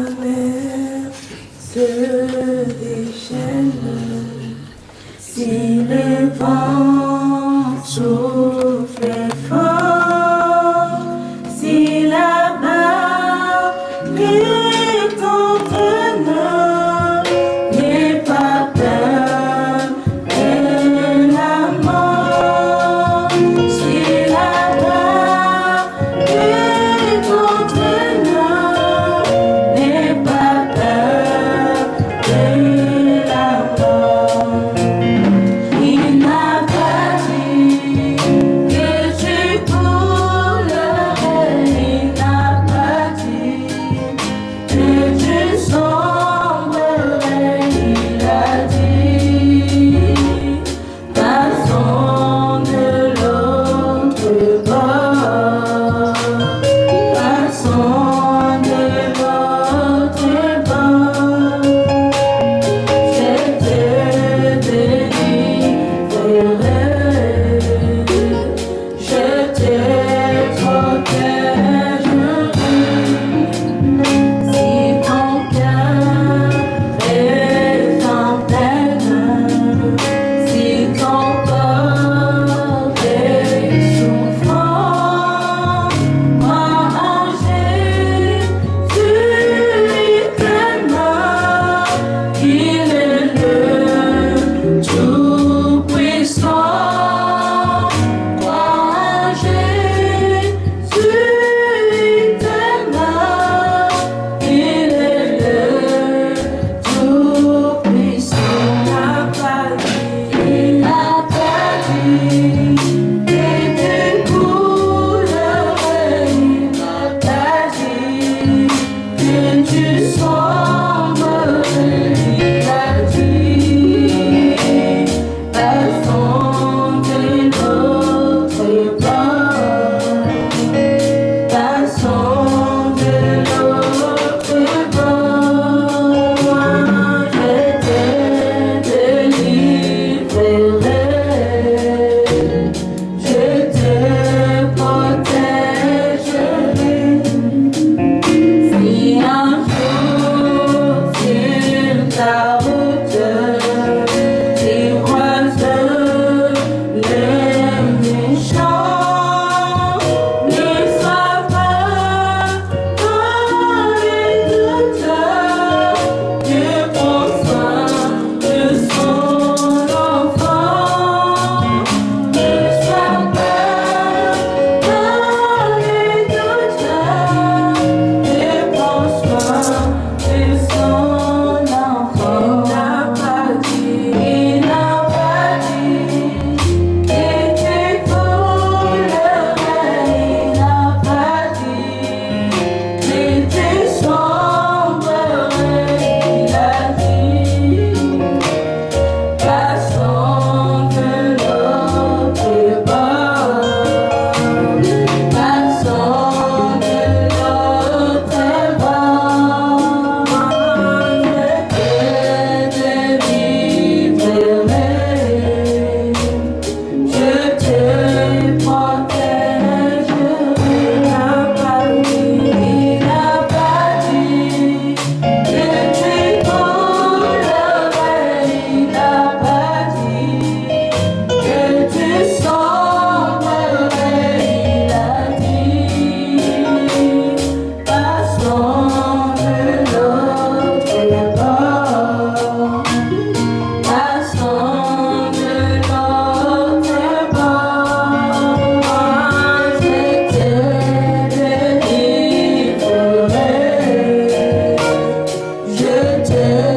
mer se déchaîne, si le vent pretend